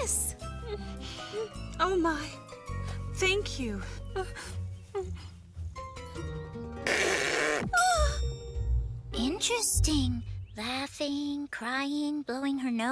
this? Oh my. Thank you. Interesting. Laughing, crying, blowing her nose.